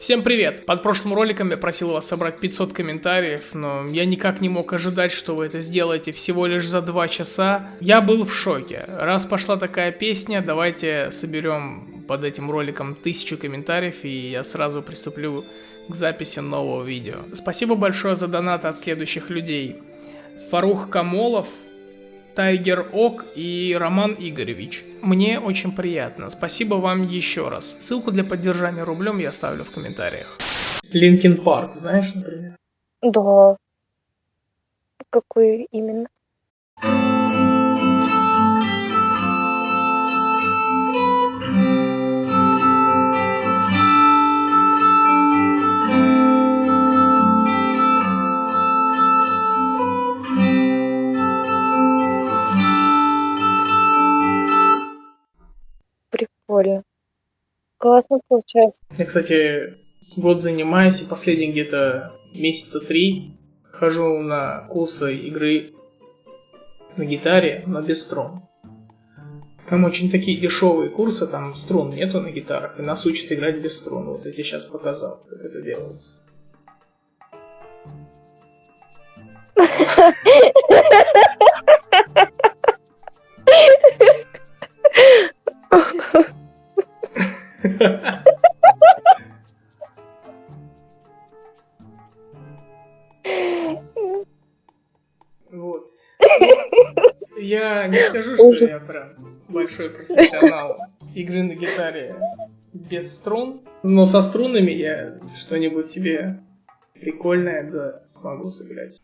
Всем привет! Под прошлым роликом я просил вас собрать 500 комментариев, но я никак не мог ожидать, что вы это сделаете всего лишь за 2 часа. Я был в шоке. Раз пошла такая песня, давайте соберем под этим роликом 1000 комментариев, и я сразу приступлю к записи нового видео. Спасибо большое за донаты от следующих людей. Фарух Камолов, Тайгер Ок и Роман Игоревич. Мне очень приятно. Спасибо вам еще раз. Ссылку для поддержания рублем я оставлю в комментариях. Линкин Парк, знаешь, например? Да. Какой именно? Классно получается. Я, кстати, год занимаюсь, и последние где-то месяца три хожу на курсы игры на гитаре, на без струн. Там очень такие дешевые курсы, там струн нету на гитарах, и нас учат играть без струн. Вот я тебе сейчас показал, как это делается. Я не скажу, что я прям большой профессионал игры на гитаре без струн, но со струнами я что-нибудь тебе прикольное да смогу сыграть.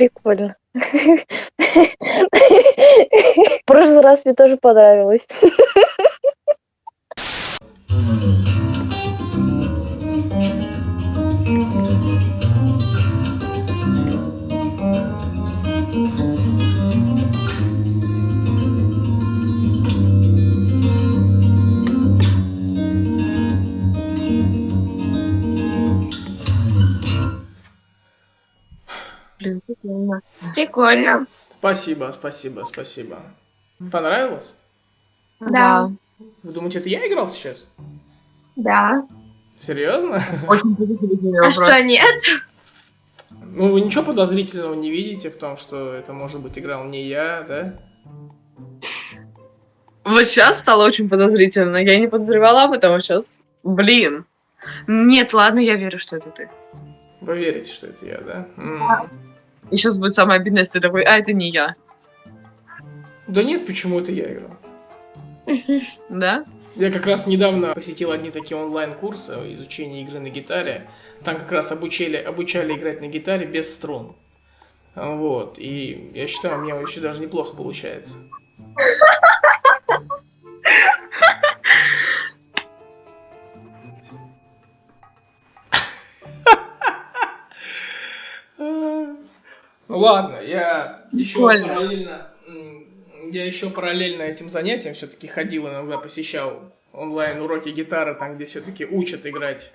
Прикольно. В прошлый раз мне тоже понравилось. Блин, прикольно. Прикольно. Спасибо, спасибо, спасибо. Понравилось? Да. Вы думаете, это я играл сейчас? Да. Серьезно? Очень подозрительный А что, нет? Ну, вы ничего подозрительного не видите в том, что это, может быть, играл не я, да? Вот сейчас стало очень подозрительно. Я не подозревала об этом, а сейчас... Блин. Нет, ладно, я верю, что это ты. Вы верите, что это я, да? М. И сейчас будет самое обидное, если ты такой, а это не я. Да нет, почему это я играл? Да? Я как раз недавно посетил одни такие онлайн-курсы изучения игры на гитаре. Там как раз обучали, обучали играть на гитаре без струн. Вот, и я считаю, у меня еще даже неплохо получается. Ладно, я еще параллельно, я еще параллельно этим занятиям все-таки ходил иногда, посещал онлайн уроки гитары, там, где все-таки учат играть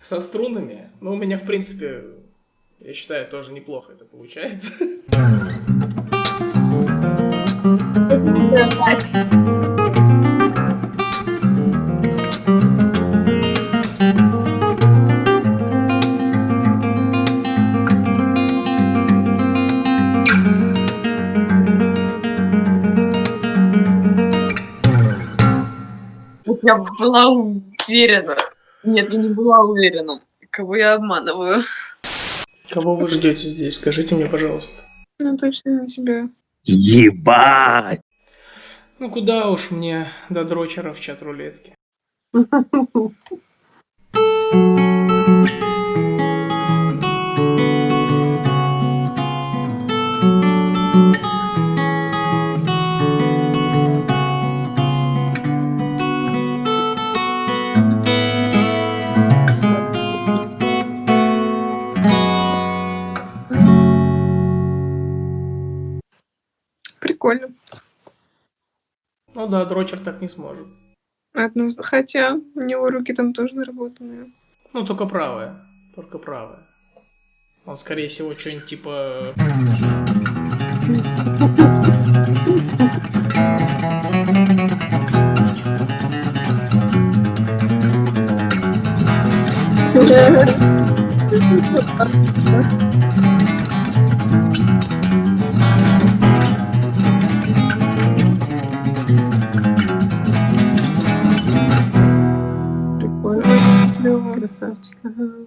со струнами. Но у меня, в принципе, я считаю, тоже неплохо это получается. Я была уверена. Нет, я не была уверена. Кого я обманываю? Кого вы ждете здесь? Скажите мне, пожалуйста. Ну, точно на тебя. Ебать! Ну куда уж мне до дрочера в чат рулетки. Прикольно. Ну да, дрочер так не сможет. Одно... Хотя у него руки там тоже наработанные. Ну, только правая. Только правая. Он, скорее всего, что-нибудь типа... Прикольно. Красавчик. Ага.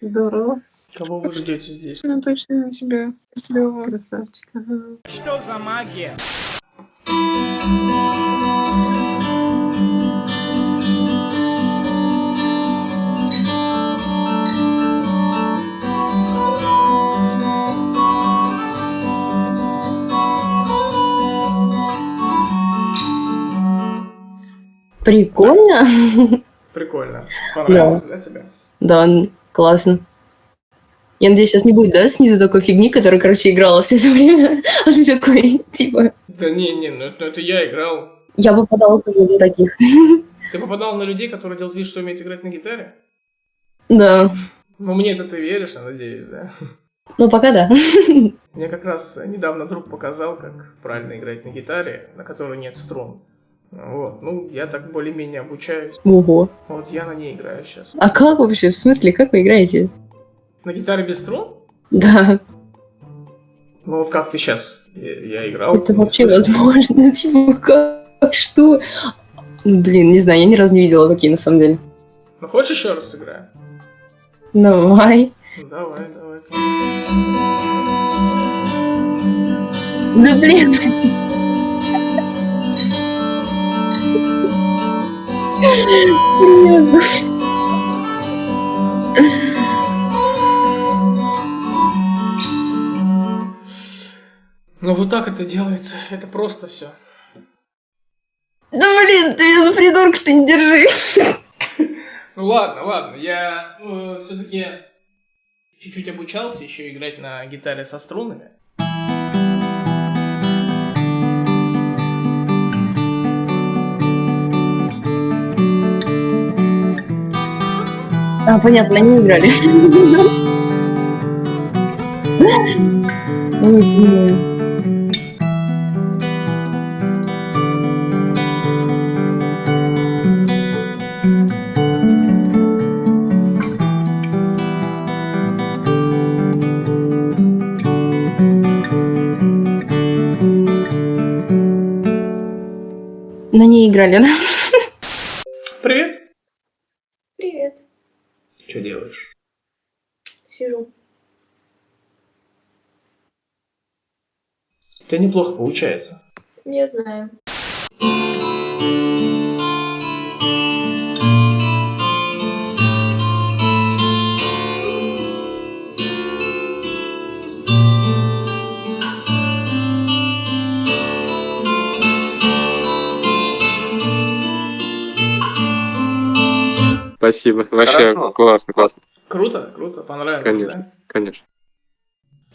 Здорово. Кого вы ждете здесь? Ну, точно на тебя. Клево, красавчик. Ага. Что за магия? Прикольно. Прикольно. Понравилось, да, тебе? Да, классно. Я надеюсь, сейчас не будет, да, снизу такой фигни, которая, короче, играла все это время. А ты такой, типа... Да не, не, ну это, ну это я играл. Я попадала тоже на таких. Ты попадал на людей, которые делают вид, что умеют играть на гитаре? Да. Ну мне это ты веришь, я надеюсь, да? Ну, пока да. Мне как раз недавно друг показал, как правильно играть на гитаре, на которой нет струн. Вот, ну, я так более-менее обучаюсь. Ого. Вот я на ней играю сейчас. А как вообще? В смысле, как вы играете? На гитаре без струн? Да, Ну вот как ты сейчас? Я, я играл. это вообще слышал. возможно. Типа, как? Что? Блин, не знаю, я ни разу не видела такие, на самом деле. Ну хочешь еще раз сыграем? Давай. Ну, давай, давай. Да блин. Серьезно. Ну вот так это делается. Это просто все. Да блин, ты меня за придурка-то не держи. Ну ладно, ладно. Я все-таки чуть-чуть обучался еще играть на гитаре со струнами. А, понятно, они играли. На ней играли, да? Привет. Привет. Что делаешь? Сижу. У тебя неплохо получается. Не знаю. Спасибо. Вообще Хорошо. классно, классно. Круто, круто, понравилось, Конечно. да? Конечно.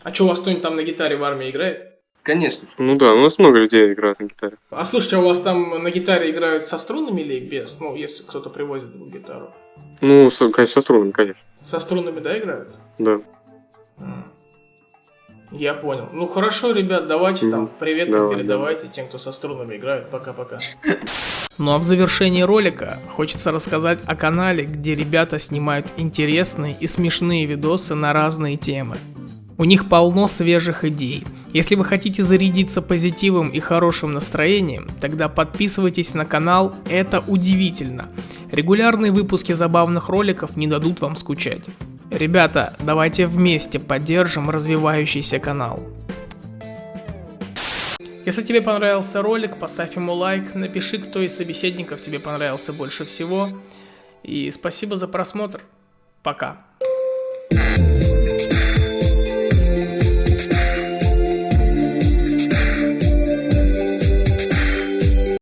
А что, у вас кто-нибудь там на гитаре в армии играет? Конечно. Ну да, у нас много людей играют на гитаре. А слушайте, а у вас там на гитаре играют со струнами или без? Ну, если кто-то привозит гитару. Ну, с- конечно, со струнами, конечно. Со струнами, да, играют? Да. Я понял. Ну хорошо, ребят, давайте там привет Давай, передавайте тем, кто со струнами играет. Пока-пока. Ну а в завершении ролика хочется рассказать о канале, где ребята снимают интересные и смешные видосы на разные темы. У них полно свежих идей. Если вы хотите зарядиться позитивом и хорошим настроением, тогда подписывайтесь на канал «Это удивительно». Регулярные выпуски забавных роликов не дадут вам скучать. Ребята, давайте вместе поддержим развивающийся канал. Если тебе понравился ролик, поставь ему лайк, напиши, кто из собеседников тебе понравился больше всего. И спасибо за просмотр. Пока.